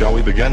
Shall we begin?